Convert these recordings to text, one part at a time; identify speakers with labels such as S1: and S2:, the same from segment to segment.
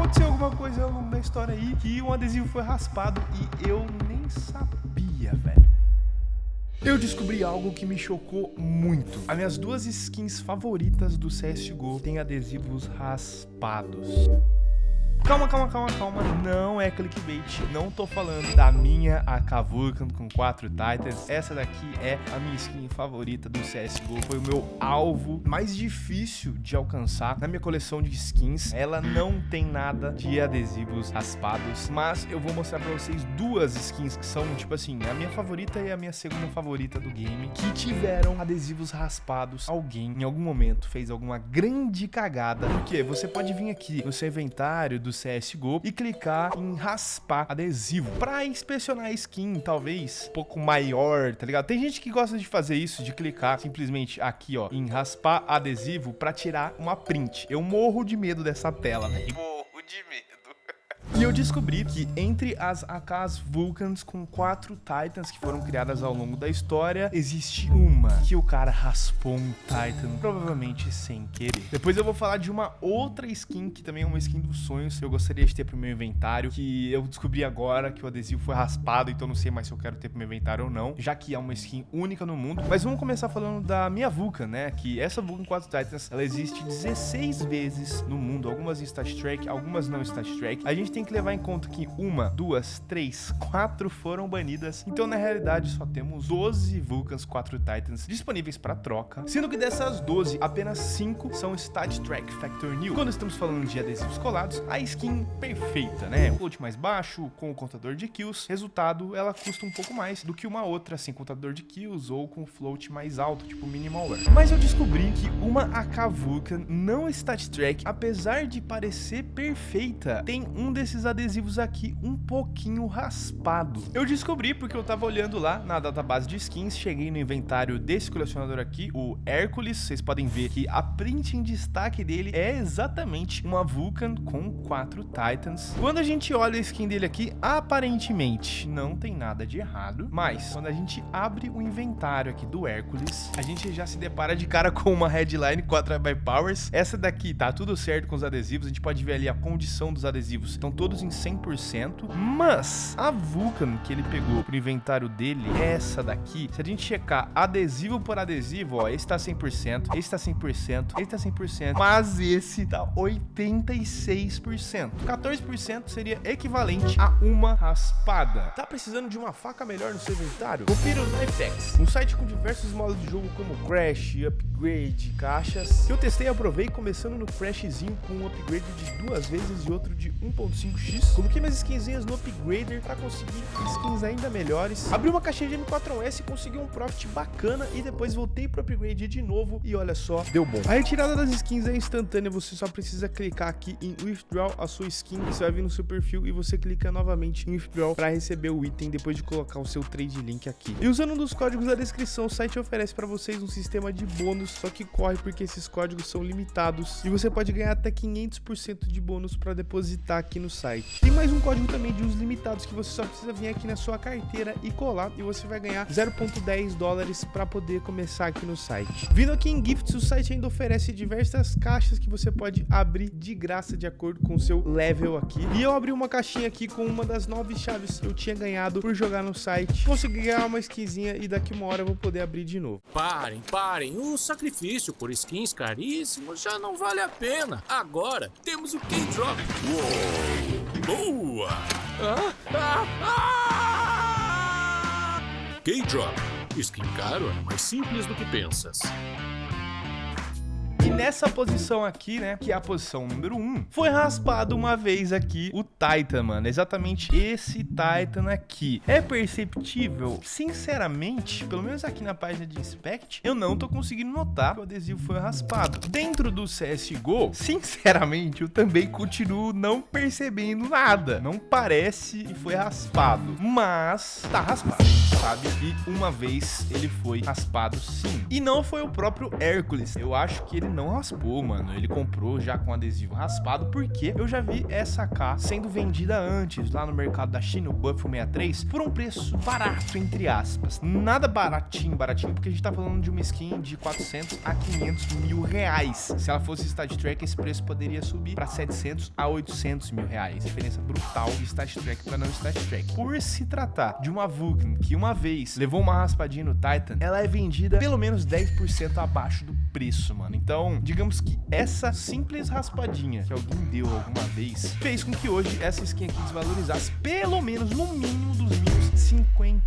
S1: aconteceu alguma coisa ao longo da história aí que um adesivo foi raspado e eu nem sabia, velho. Eu descobri algo que me chocou muito. As minhas duas skins favoritas do CSGO têm adesivos raspados. Calma, calma, calma, calma. Não é clickbait. Não tô falando da minha AK Vulcan com 4 Titans. Essa daqui é a minha skin favorita do CSGO. Foi o meu alvo mais difícil de alcançar na minha coleção de skins. Ela não tem nada de adesivos raspados, mas eu vou mostrar pra vocês duas skins que são, tipo assim, a minha favorita e a minha segunda favorita do game, que tiveram adesivos raspados. Alguém, em algum momento, fez alguma grande cagada. Porque você pode vir aqui no seu inventário do do CSGO e clicar em raspar adesivo para inspecionar a skin, talvez um pouco maior, tá ligado? Tem gente que gosta de fazer isso, de clicar simplesmente aqui, ó, em raspar adesivo para tirar uma print. Eu morro de medo dessa tela, velho. Morro de medo. E eu descobri que entre as AKs Vulcans com quatro Titans que foram criadas ao longo da história, existe uma que o cara raspou um Titan, provavelmente sem querer. Depois eu vou falar de uma outra skin, que também é uma skin dos sonhos, que eu gostaria de ter pro meu inventário, que eu descobri agora que o adesivo foi raspado, então não sei mais se eu quero ter pro meu inventário ou não, já que é uma skin única no mundo. Mas vamos começar falando da minha Vulcan, né, que essa Vulcan 4 Titans, ela existe 16 vezes no mundo, algumas em Stat Track, algumas não em Track. A gente tem que que levar em conta que uma, duas, três, quatro foram banidas. Então, na realidade, só temos 12 Vulcans 4 Titans disponíveis para troca, sendo que dessas 12, apenas 5 são Stat Track Factor New. Quando estamos falando de adesivos colados, a skin perfeita, né? O float mais baixo, com o contador de kills. Resultado, ela custa um pouco mais do que uma outra, sem contador de kills ou com float mais alto, tipo Minimalware. Mas eu descobri que uma AK Vulcan não Stat Track, apesar de parecer perfeita, tem um desses esses adesivos aqui um pouquinho raspado. Eu descobri porque eu tava olhando lá na database de skins, cheguei no inventário desse colecionador aqui, o Hércules, vocês podem ver que a print em destaque dele é exatamente uma Vulcan com quatro Titans. Quando a gente olha a skin dele aqui, aparentemente não tem nada de errado, mas quando a gente abre o inventário aqui do Hércules, a gente já se depara de cara com uma headline 4 by Powers. Essa daqui tá tudo certo com os adesivos, a gente pode ver ali a condição dos adesivos, estão todos todos em 100%, mas a Vulcan que ele pegou pro inventário dele, essa daqui, se a gente checar adesivo por adesivo, ó, esse tá 100%, esse tá 100%, esse tá 100%, mas esse tá 86%. 14% seria equivalente a uma raspada. Tá precisando de uma faca melhor no seu inventário? Confira o Knifex, um site com diversos modos de jogo como Crash, Upgrade, caixas. Eu testei e aprovei começando no Crashzinho com um upgrade de duas vezes e outro de 1.5 5x. Coloquei minhas skinzinhas no Upgrader para conseguir skins ainda melhores. Abri uma caixinha de M4S, consegui um profit bacana e depois voltei pro Upgrade de novo e olha só, deu bom. A retirada das skins é instantânea, você só precisa clicar aqui em Withdraw a sua skin, você vai vir no seu perfil e você clica novamente em Withdraw para receber o item depois de colocar o seu trade link aqui. E usando um dos códigos da descrição, o site oferece para vocês um sistema de bônus, só que corre porque esses códigos são limitados e você pode ganhar até 500% de bônus para depositar aqui no site. Tem mais um código também de usos limitados que você só precisa vir aqui na sua carteira e colar e você vai ganhar 0.10 dólares para poder começar aqui no site. Vindo aqui em Gifts, o site ainda oferece diversas caixas que você pode abrir de graça de acordo com o seu level aqui. E eu abri uma caixinha aqui com uma das nove chaves que eu tinha ganhado por jogar no site. Consegui ganhar uma skinzinha e daqui uma hora eu vou poder abrir de novo.
S2: Parem, parem. O sacrifício por skins caríssimos já não vale a pena. Agora temos o K-Drop. Uou! Boa! Ah, ah, ah! K-Drop. Skin caro é mais simples do que pensas.
S1: Nessa posição aqui, né, que é a posição número 1, foi raspado uma vez aqui o Titan, mano. Exatamente esse Titan aqui. É perceptível? Sinceramente, pelo menos aqui na página de Inspect, eu não tô conseguindo notar que o adesivo foi raspado. Dentro do CSGO, sinceramente, eu também continuo não percebendo nada. Não parece que foi raspado, mas tá raspado, sabe? E uma vez ele foi raspado sim. E não foi o próprio Hércules. Eu acho que ele não não raspou, mano. Ele comprou já com adesivo raspado, porque eu já vi essa AK sendo vendida antes lá no mercado da China, o Buffalo 63, por um preço barato, entre aspas. Nada baratinho, baratinho, porque a gente tá falando de uma skin de 400 a 500 mil reais. Se ela fosse Stat Track, esse preço poderia subir para 700 a 800 mil reais. Diferença brutal de Stat Track para não Stat Track. Por se tratar de uma Vulcan que uma vez levou uma raspadinha no Titan, ela é vendida pelo menos 10% abaixo do preço, mano. Então, digamos que essa simples raspadinha que alguém deu alguma vez fez com que hoje essa skin aqui desvalorizasse pelo menos no mínimo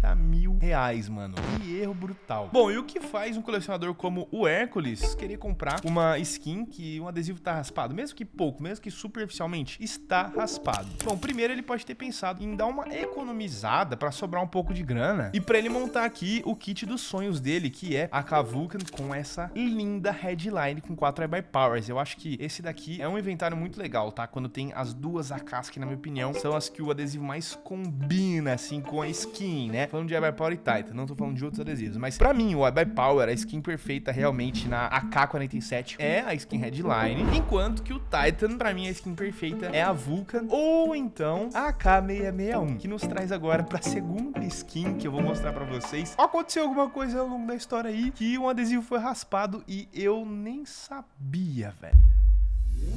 S1: 50 mil reais, mano. Que erro brutal. Bom, e o que faz um colecionador como o Hércules querer comprar uma skin que um adesivo tá raspado? Mesmo que pouco, mesmo que superficialmente, está raspado. Bom, primeiro ele pode ter pensado em dar uma economizada para sobrar um pouco de grana e para ele montar aqui o kit dos sonhos dele, que é a Kavulcan com essa linda headline com 4 by Powers. Eu acho que esse daqui é um inventário muito legal, tá? Quando tem as duas AKs que, na minha opinião, são as que o adesivo mais combina, assim, com a skin, né? Falando de by Power e Titan, não tô falando de outros adesivos. Mas pra mim, o by Power, a skin perfeita realmente na AK-47 é a skin headline, enquanto que o Titan, pra mim, a skin perfeita é a Vulcan ou então a AK-661, que nos traz agora pra segunda skin que eu vou mostrar pra vocês. Aconteceu alguma coisa ao longo da história aí que um adesivo foi raspado e eu nem sabia, velho.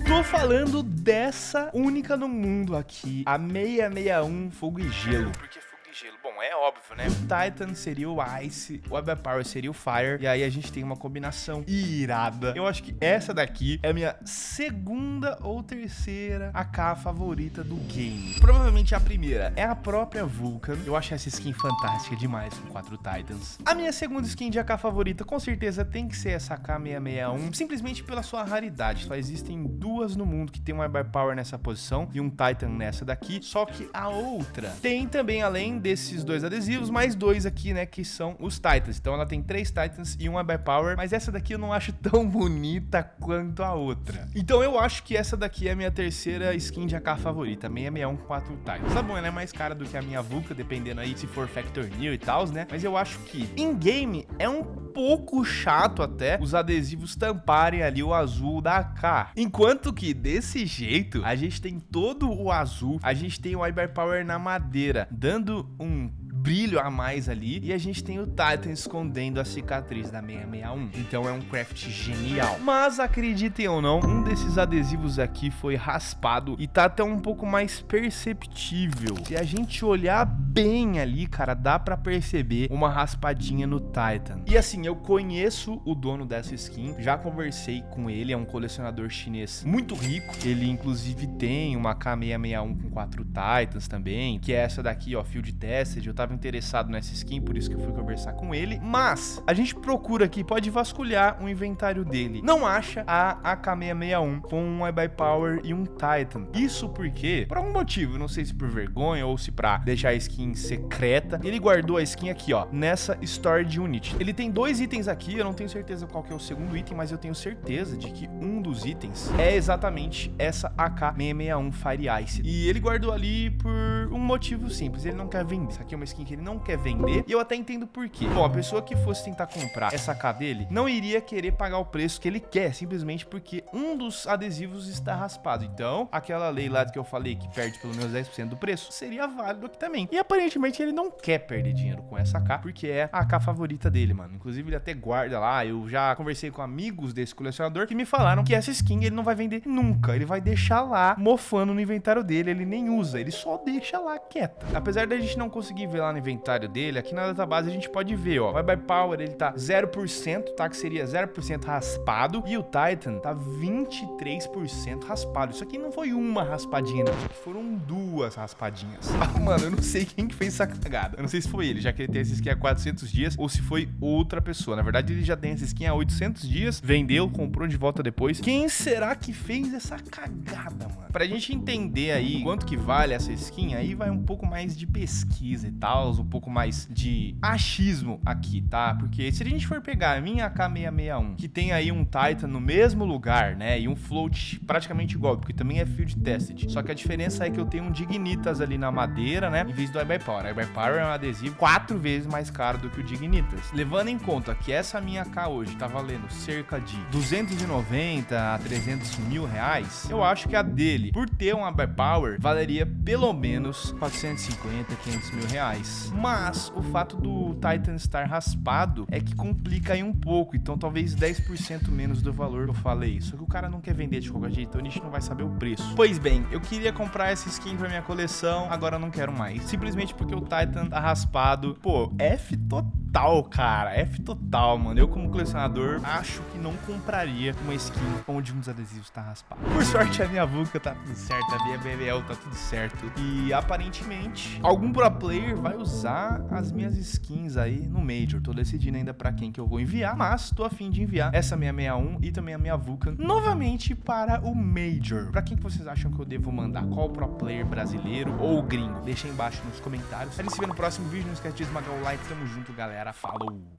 S1: Tô falando dessa única no mundo aqui, a 661 Fogo e Gelo. Porque gelo. Bom, é óbvio, né? O Titan seria o Ice, o Web Power seria o Fire, e aí a gente tem uma combinação irada. Eu acho que essa daqui é a minha segunda ou terceira AK favorita do game. Provavelmente a primeira é a própria Vulcan. Eu acho essa skin fantástica demais com quatro Titans. A minha segunda skin de AK favorita com certeza tem que ser essa AK661, simplesmente pela sua raridade. Só existem duas no mundo que tem um Web Power nessa posição e um Titan nessa daqui, só que a outra tem também, além desses dois adesivos, mais dois aqui, né, que são os Titans. Então ela tem três Titans e uma Power, mas essa daqui eu não acho tão bonita quanto a outra. Então eu acho que essa daqui é a minha terceira skin de AK favorita, 661 4 Titans. Tá bom, ela é mais cara do que a minha Vulca, dependendo aí se for Factor New e tal, né? Mas eu acho que em game é um pouco chato até os adesivos tamparem ali o azul da AK. Enquanto que desse jeito, a gente tem todo o azul, a gente tem o Iber Power na madeira, dando um brilho a mais ali. E a gente tem o Titan escondendo a cicatriz da 661. Então é um craft genial. Mas acreditem ou não, um desses adesivos aqui foi raspado e tá até um pouco mais perceptível. Se a gente olhar bem ali, cara, dá pra perceber uma raspadinha no Titan. E assim, eu conheço o dono dessa skin, já conversei com ele, é um colecionador chinês muito rico. Ele inclusive tem uma K661 com quatro Titans também, que é essa daqui, ó, Field Tested. Eu tava interessado nessa skin, por isso que eu fui conversar com ele. Mas a gente procura aqui, pode vasculhar o inventário dele. Não acha a AK-661 com um iBuy Power e um Titan. Isso porque, por algum motivo, não sei se por vergonha ou se pra deixar a skin secreta, ele guardou a skin aqui, ó, nessa Storage Unit. Ele tem dois itens aqui, eu não tenho certeza qual que é o segundo item, mas eu tenho certeza de que um dos itens é exatamente essa AK-661 Fire Ice. E ele guardou ali por um motivo simples, ele não quer vender. Isso aqui é uma skin que ele não quer vender. E eu até entendo por quê. Bom, a pessoa que fosse tentar comprar essa K dele não iria querer pagar o preço que ele quer, simplesmente porque um dos adesivos está raspado. Então, aquela lei lá que eu falei que perde pelo menos 10% do preço, seria válido aqui também. E aparentemente ele não quer perder dinheiro com essa K, porque é a K favorita dele, mano. Inclusive ele até guarda lá, eu já conversei com amigos desse colecionador que me falaram que essa skin ele não vai vender nunca. Ele vai deixar lá mofando no inventário dele, ele nem usa, ele só deixa lá quieta. Apesar da gente não conseguir ver lá no inventário dele, aqui na database a gente pode ver, ó, o Bye Power ele tá 0%, tá? Que seria 0% raspado, e o Titan tá 23% raspado. Isso aqui não foi uma raspadinha, não, foram duas raspadinhas. Ah, mano, eu não sei quem que fez essa cagada. Eu não sei se foi ele, já que ele tem essa skin há 400 dias, ou se foi outra pessoa. Na verdade, ele já tem essa skin há 800 dias, vendeu, comprou de volta depois. Quem será que fez essa cagada, mano? Pra gente entender aí quanto que vale essa skin, aí vai um pouco mais de pesquisa e tal, um pouco mais de achismo aqui, tá? Porque se a gente for pegar a minha AK661, que tem aí um Titan no mesmo lugar, né? E um float praticamente igual, porque também é field tested. Só que a diferença é que eu tenho um Dignitas ali na madeira, né? Em vez do iBuy Power. É um adesivo quatro vezes mais caro do que o Dignitas. Levando em conta que essa minha K hoje tá valendo cerca de 290 a 300 mil reais, eu acho que a dele, por ter uma Buy Power, valeria pelo menos 450, 500 mil reais. Mas o fato do Titan estar raspado é que complica aí um pouco, então talvez 10% menos do valor que eu falei. Só que o cara não quer vender de qualquer jeito, então a gente não vai saber o preço. Pois bem, eu queria comprar essa skin pra minha coleção, agora não quero mais. Simplesmente porque o Titan tá raspado. Pô, F total, cara. F total, mano. Eu como colecionador, acho que não compraria uma skin onde dos adesivos tá raspado. Por sorte, a minha VUCA tá tudo certo, a minha BBL tá tudo certo. E aparentemente, algum pro player vai usar as minhas skins aí no Major. Tô decidindo ainda pra quem que eu vou enviar, mas tô afim de enviar essa minha 61 e também a minha Vulcan novamente para o Major. Pra quem que vocês acham que eu devo mandar? Qual pro player brasileiro ou gringo? Deixa aí embaixo nos comentários. A gente se vê no próximo vídeo. Não esquece de esmagar o like. Tamo junto, galera. Falou!